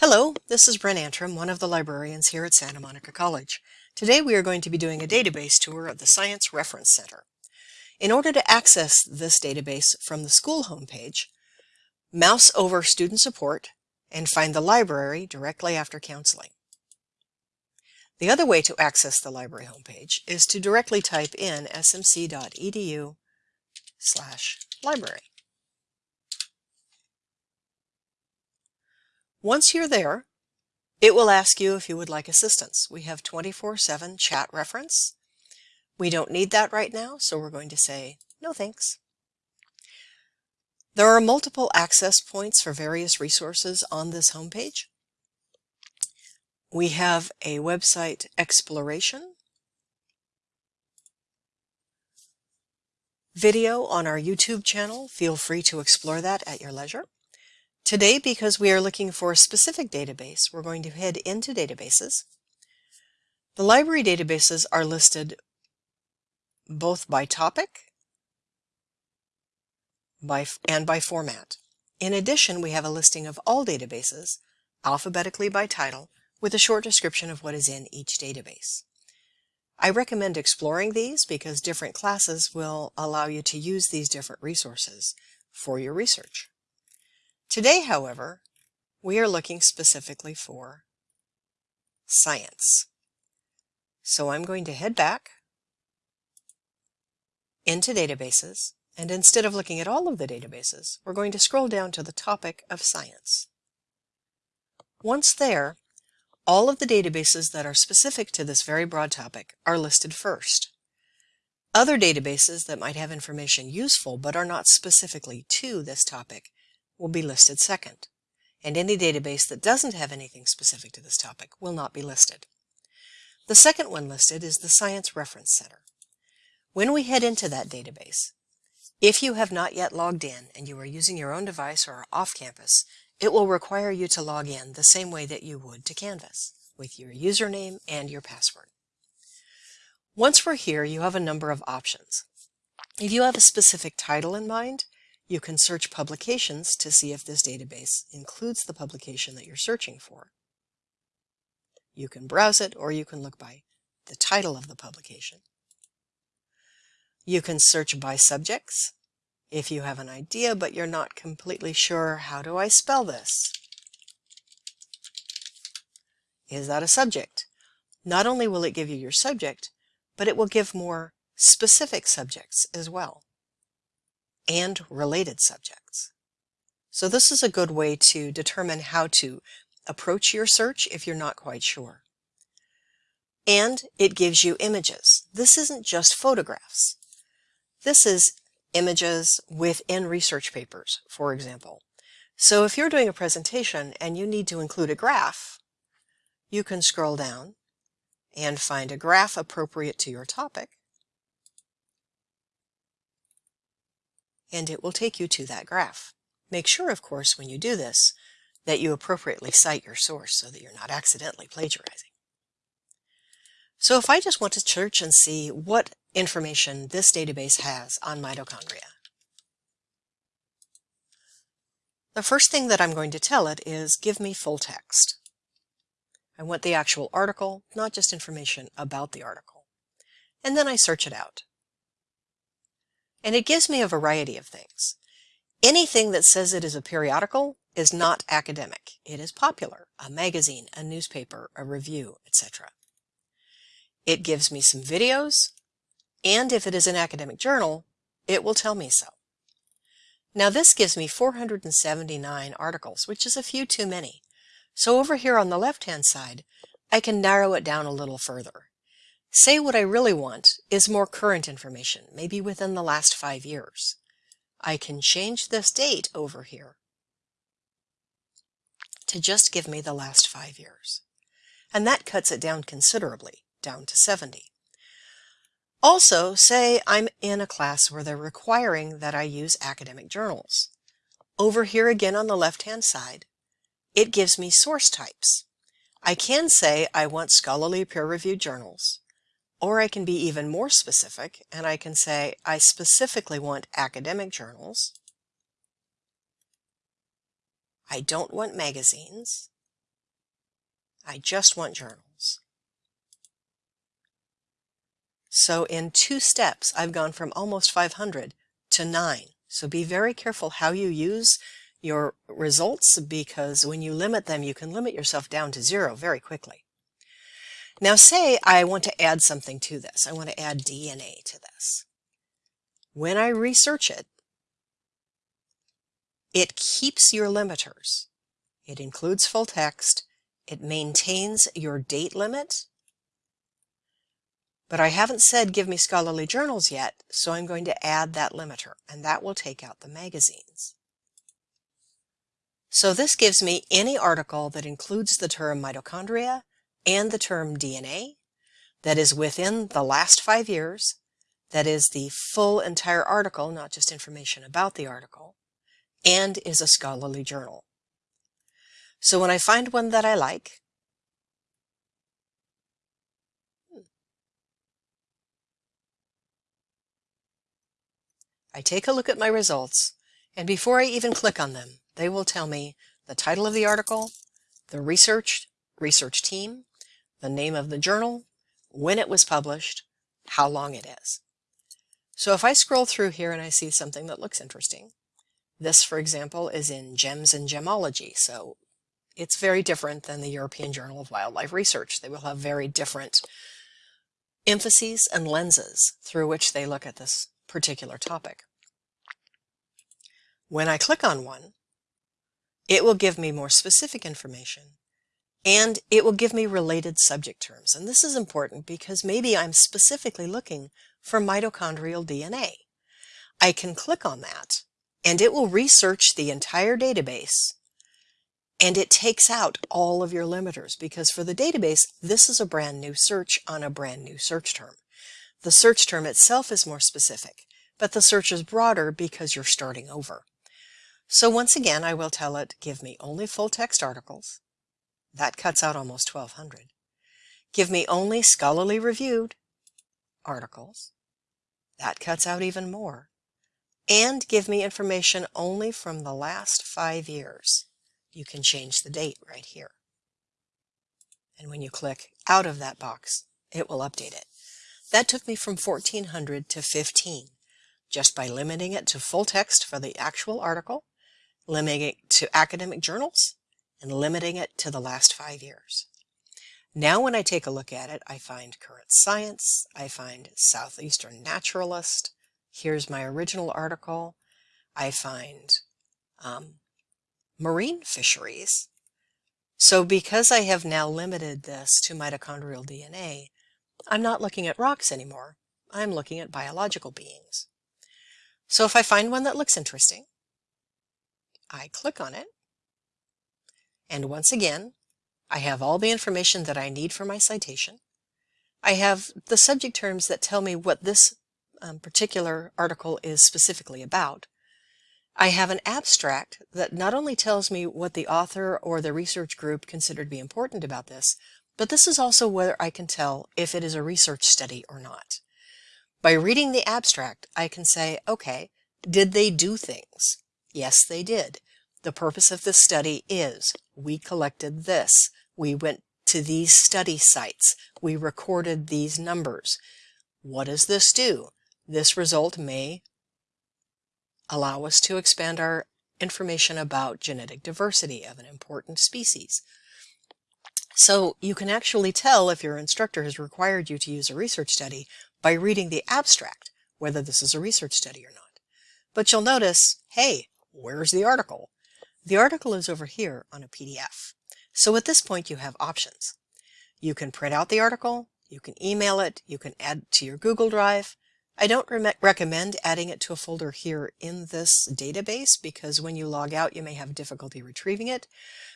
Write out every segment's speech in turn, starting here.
Hello, this is Bren Antrim, one of the librarians here at Santa Monica College. Today we are going to be doing a database tour of the Science Reference Center. In order to access this database from the school homepage, mouse over Student Support and find the library directly after counseling. The other way to access the library homepage is to directly type in smc.edu slash library. Once you're there, it will ask you if you would like assistance. We have 24-7 chat reference. We don't need that right now, so we're going to say no thanks. There are multiple access points for various resources on this homepage. We have a website exploration, video on our YouTube channel. Feel free to explore that at your leisure. Today, because we are looking for a specific database, we're going to head into databases. The library databases are listed both by topic by, and by format. In addition, we have a listing of all databases, alphabetically by title, with a short description of what is in each database. I recommend exploring these because different classes will allow you to use these different resources for your research. Today, however, we are looking specifically for science. So I'm going to head back into databases, and instead of looking at all of the databases, we're going to scroll down to the topic of science. Once there, all of the databases that are specific to this very broad topic are listed first. Other databases that might have information useful but are not specifically to this topic will be listed second, and any database that doesn't have anything specific to this topic will not be listed. The second one listed is the Science Reference Center. When we head into that database, if you have not yet logged in and you are using your own device or are off campus, it will require you to log in the same way that you would to Canvas, with your username and your password. Once we're here, you have a number of options. If you have a specific title in mind, you can search publications to see if this database includes the publication that you're searching for. You can browse it or you can look by the title of the publication. You can search by subjects if you have an idea but you're not completely sure how do I spell this. Is that a subject? Not only will it give you your subject, but it will give more specific subjects as well and related subjects. So this is a good way to determine how to approach your search if you're not quite sure. And it gives you images. This isn't just photographs. This is images within research papers, for example. So if you're doing a presentation and you need to include a graph, you can scroll down and find a graph appropriate to your topic and it will take you to that graph. Make sure, of course, when you do this, that you appropriately cite your source so that you're not accidentally plagiarizing. So if I just want to search and see what information this database has on mitochondria, the first thing that I'm going to tell it is give me full text. I want the actual article, not just information about the article. And then I search it out and it gives me a variety of things. Anything that says it is a periodical is not academic. It is popular, a magazine, a newspaper, a review, etc. It gives me some videos, and if it is an academic journal, it will tell me so. Now this gives me 479 articles, which is a few too many. So over here on the left-hand side, I can narrow it down a little further. Say what I really want is more current information, maybe within the last five years. I can change this date over here to just give me the last five years. And that cuts it down considerably, down to 70. Also, say I'm in a class where they're requiring that I use academic journals. Over here again on the left-hand side, it gives me source types. I can say I want scholarly peer-reviewed journals, or I can be even more specific and I can say I specifically want academic journals. I don't want magazines. I just want journals. So in two steps, I've gone from almost 500 to 9. So be very careful how you use your results because when you limit them, you can limit yourself down to zero very quickly. Now say I want to add something to this. I want to add DNA to this. When I research it, it keeps your limiters. It includes full text. It maintains your date limit. But I haven't said give me scholarly journals yet, so I'm going to add that limiter, and that will take out the magazines. So this gives me any article that includes the term mitochondria and the term DNA that is within the last five years, that is the full entire article, not just information about the article, and is a scholarly journal. So when I find one that I like, I take a look at my results, and before I even click on them, they will tell me the title of the article, the research, research team, the name of the journal, when it was published, how long it is. So if I scroll through here and I see something that looks interesting, this, for example, is in Gems and Gemology, so it's very different than the European Journal of Wildlife Research. They will have very different emphases and lenses through which they look at this particular topic. When I click on one, it will give me more specific information and it will give me related subject terms. And this is important because maybe I'm specifically looking for mitochondrial DNA. I can click on that and it will research the entire database and it takes out all of your limiters because for the database, this is a brand new search on a brand new search term. The search term itself is more specific, but the search is broader because you're starting over. So once again, I will tell it, give me only full text articles. That cuts out almost 1200. Give me only scholarly reviewed articles. That cuts out even more. And give me information only from the last five years. You can change the date right here. And when you click out of that box, it will update it. That took me from 1400 to 15, just by limiting it to full text for the actual article limiting it to academic journals, and limiting it to the last five years. Now when I take a look at it, I find Current Science, I find Southeastern Naturalist, here's my original article, I find um, marine fisheries. So because I have now limited this to mitochondrial DNA, I'm not looking at rocks anymore. I'm looking at biological beings. So if I find one that looks interesting, I click on it. And once again, I have all the information that I need for my citation. I have the subject terms that tell me what this um, particular article is specifically about. I have an abstract that not only tells me what the author or the research group considered to be important about this, but this is also whether I can tell if it is a research study or not. By reading the abstract, I can say, okay, did they do things? Yes, they did. The purpose of this study is we collected this. We went to these study sites. We recorded these numbers. What does this do? This result may allow us to expand our information about genetic diversity of an important species. So you can actually tell if your instructor has required you to use a research study by reading the abstract, whether this is a research study or not. But you'll notice, hey, Where's the article? The article is over here on a PDF. So at this point you have options. You can print out the article, you can email it, you can add to your Google Drive. I don't re recommend adding it to a folder here in this database because when you log out you may have difficulty retrieving it.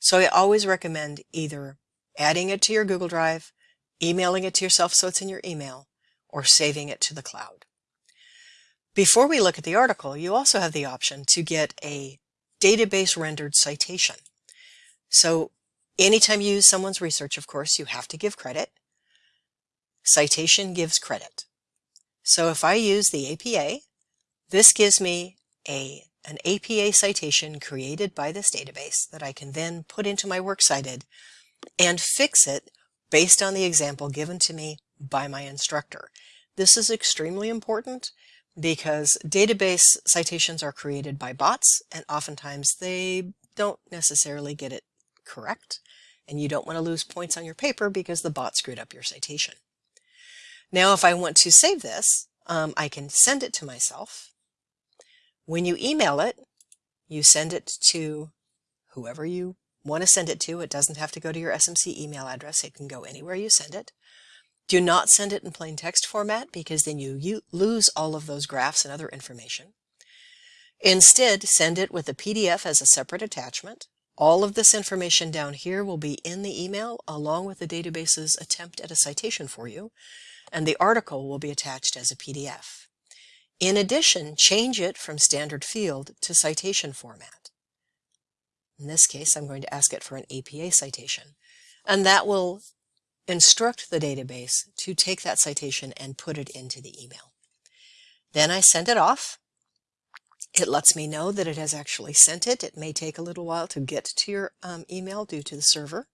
So I always recommend either adding it to your Google Drive, emailing it to yourself so it's in your email, or saving it to the cloud. Before we look at the article, you also have the option to get a database rendered citation. So anytime you use someone's research, of course, you have to give credit. Citation gives credit. So if I use the APA, this gives me a, an APA citation created by this database that I can then put into my Works Cited and fix it based on the example given to me by my instructor. This is extremely important because database citations are created by bots and oftentimes they don't necessarily get it correct and you don't want to lose points on your paper because the bot screwed up your citation. Now if I want to save this, um, I can send it to myself. When you email it, you send it to whoever you want to send it to. It doesn't have to go to your SMC email address. It can go anywhere you send it. Do not send it in plain text format because then you, you lose all of those graphs and other information. Instead, send it with a PDF as a separate attachment. All of this information down here will be in the email along with the database's attempt at a citation for you, and the article will be attached as a PDF. In addition, change it from standard field to citation format. In this case, I'm going to ask it for an APA citation, and that will instruct the database to take that citation and put it into the email. Then I send it off. It lets me know that it has actually sent it. It may take a little while to get to your um, email due to the server.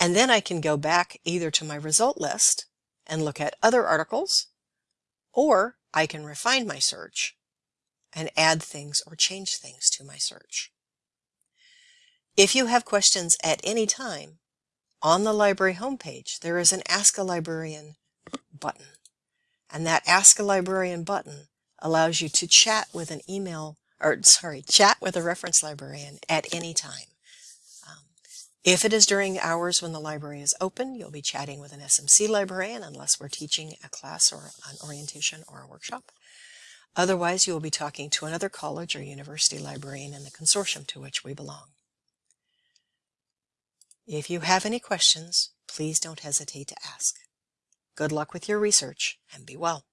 And then I can go back either to my result list and look at other articles, or I can refine my search and add things or change things to my search. If you have questions at any time, on the library homepage, there is an Ask a Librarian button. And that Ask a Librarian button allows you to chat with an email, or sorry, chat with a reference librarian at any time. Um, if it is during hours when the library is open, you'll be chatting with an SMC librarian unless we're teaching a class or an orientation or a workshop. Otherwise, you will be talking to another college or university librarian in the consortium to which we belong. If you have any questions, please don't hesitate to ask. Good luck with your research and be well.